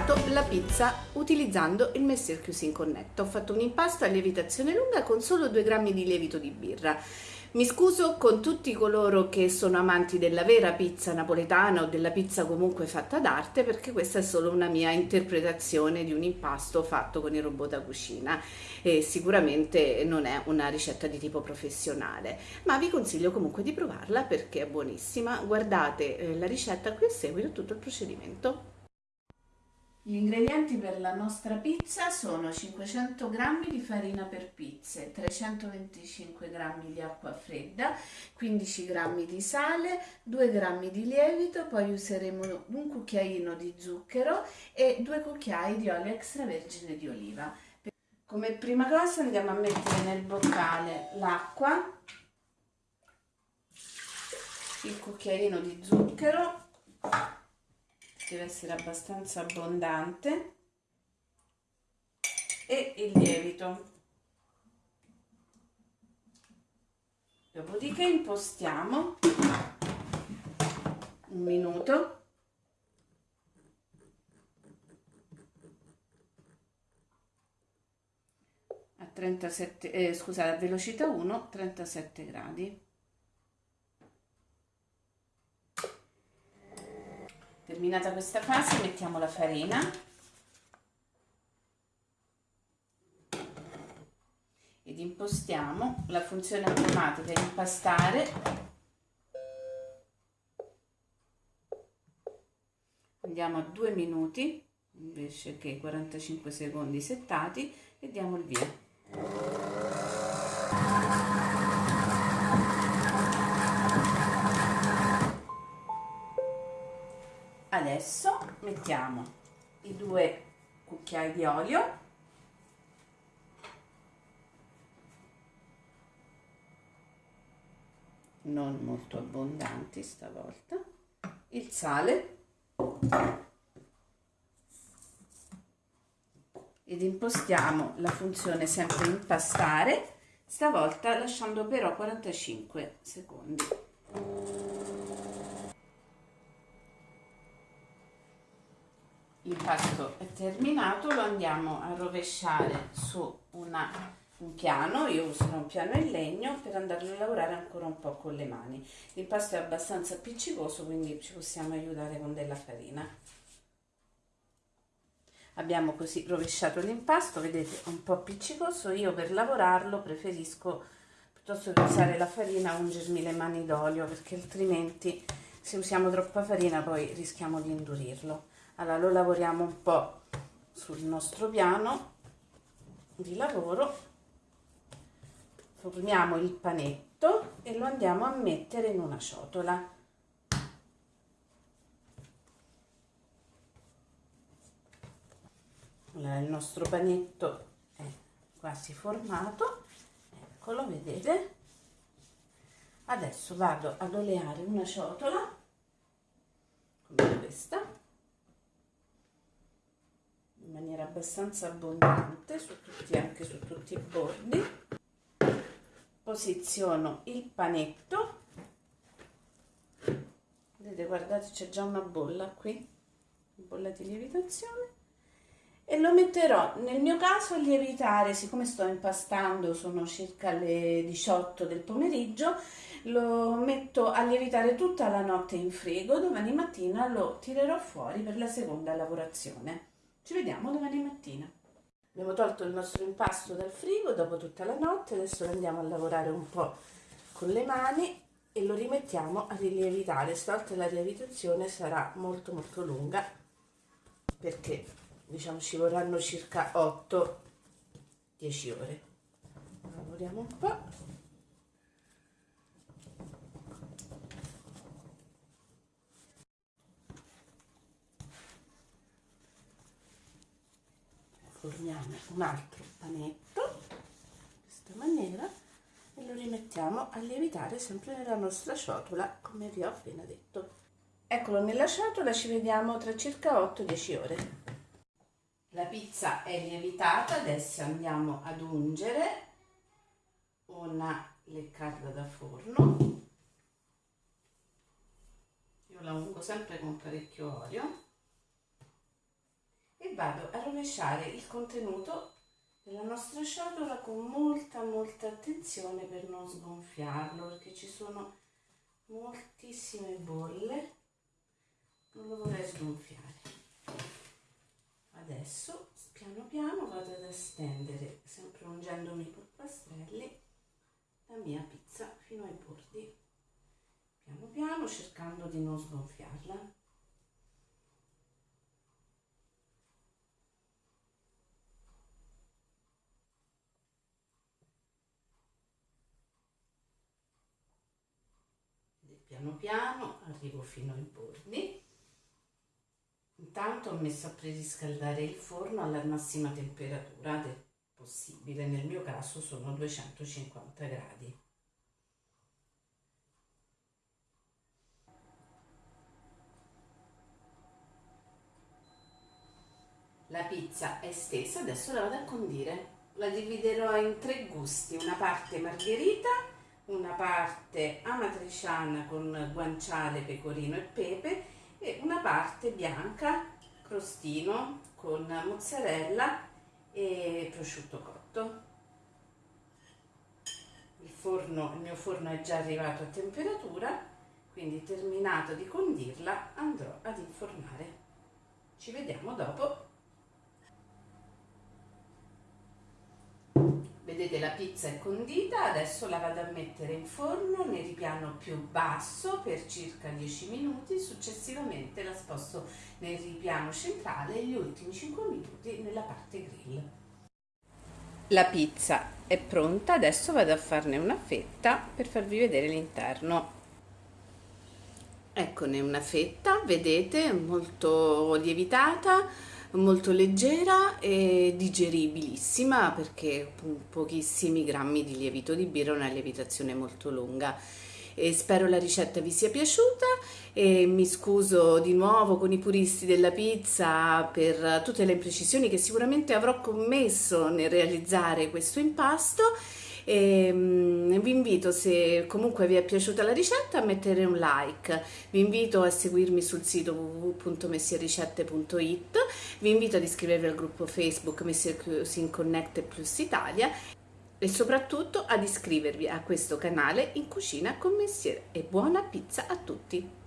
preparato la pizza utilizzando il Messer Cuisine Connect. Ho fatto un impasto a lievitazione lunga con solo 2 grammi di lievito di birra. Mi scuso con tutti coloro che sono amanti della vera pizza napoletana o della pizza comunque fatta d'arte perché questa è solo una mia interpretazione di un impasto fatto con il robot da cucina e sicuramente non è una ricetta di tipo professionale ma vi consiglio comunque di provarla perché è buonissima guardate eh, la ricetta qui a seguito tutto il procedimento gli ingredienti per la nostra pizza sono 500 g di farina per pizze, 325 g di acqua fredda, 15 g di sale, 2 g di lievito, poi useremo un cucchiaino di zucchero e 2 cucchiai di olio extravergine di oliva. Come prima cosa andiamo a mettere nel boccale l'acqua, il cucchiaino di zucchero, deve essere abbastanza abbondante. E il lievito. Dopodiché impostiamo un minuto. A 37 eh, scusate a velocità 1 37 gradi Terminata questa fase mettiamo la farina. Ed impostiamo la funzione automatica impastare. Andiamo a 2 minuti invece che 45 secondi settati e diamo il via adesso mettiamo i due cucchiai di olio. Non molto abbondanti stavolta. Il sale. Ed impostiamo la funzione sempre impastare stavolta lasciando però 45 secondi l'impasto è terminato lo andiamo a rovesciare su una, un piano. Io userò un piano in legno per andarlo a lavorare ancora un po' con le mani. L'impasto è abbastanza appiccicoso quindi ci possiamo aiutare con della farina. Abbiamo così rovesciato l'impasto vedete un po' appiccicoso. Io per lavorarlo preferisco piuttosto che usare la farina ungermi le mani d'olio perché altrimenti se usiamo troppa farina poi rischiamo di indurirlo allora lo lavoriamo un po' sul nostro piano di lavoro. Formiamo il panetto e lo andiamo a mettere in una ciotola. Allora il nostro panetto è quasi formato. Eccolo vedete? Adesso vado ad oleare una ciotola come questa in maniera abbastanza abbondante su tutti, anche su tutti i bordi. Posiziono il panetto. Vedete guardate c'è già una bolla qui bolla di lievitazione. E lo metterò nel mio caso a lievitare. Siccome sto impastando sono circa le 18 del pomeriggio lo metto a lievitare tutta la notte in frigo. Domani mattina lo tirerò fuori per la seconda lavorazione ci vediamo domani mattina. Abbiamo tolto il nostro impasto dal frigo dopo tutta la notte, adesso lo andiamo a lavorare un po' con le mani e lo rimettiamo a rilievitare. Stavolta la lievitazione sarà molto molto lunga perché diciamo ci vorranno circa 8-10 ore. Lavoriamo un po'. Formiamo un altro panetto in questa maniera e lo rimettiamo a lievitare sempre nella nostra ciotola come vi ho appena detto. Eccolo nella ciotola ci vediamo tra circa 8-10 ore. La pizza è lievitata adesso andiamo ad ungere una leccarda da forno. Io la ungo sempre con parecchio olio vado a rovesciare il contenuto della nostra ciotola con molta molta attenzione per non sgonfiarlo perché ci sono moltissime bolle. Non lo vorrei sgonfiare. Adesso piano piano vado ad estendere sempre ungendomi i polpastrelli la mia pizza fino ai bordi. Piano piano cercando di non sgonfiarla piano piano arrivo fino ai bordi. Intanto ho messo a preriscaldare il forno alla massima temperatura possibile. Nel mio caso sono 250 gradi. La pizza è stesa adesso la vado a condire. La dividerò in tre gusti una parte margherita una parte amatriciana con guanciale, pecorino e pepe e una parte bianca, crostino con mozzarella e prosciutto cotto. Il, forno, il mio forno è già arrivato a temperatura, quindi terminato di condirla andrò ad infornare. Ci vediamo dopo. Vedete la pizza è condita, adesso la vado a mettere in forno nel ripiano più basso per circa 10 minuti, successivamente la sposto nel ripiano centrale e gli ultimi 5 minuti nella parte grill. La pizza è pronta, adesso vado a farne una fetta per farvi vedere l'interno. Eccone una fetta, vedete, molto lievitata, molto leggera e digeribilissima perché pochissimi grammi di lievito di birra, una lievitazione molto lunga. E spero la ricetta vi sia piaciuta e mi scuso di nuovo con i puristi della pizza per tutte le imprecisioni che sicuramente avrò commesso nel realizzare questo impasto e ehm, vi invito se comunque vi è piaciuta la ricetta a mettere un like. Vi invito a seguirmi sul sito www.messierricette.it vi invito ad iscrivervi al gruppo facebook Messier Cuisine Connect Plus Italia e soprattutto ad iscrivervi a questo canale in cucina con Messier. E buona pizza a tutti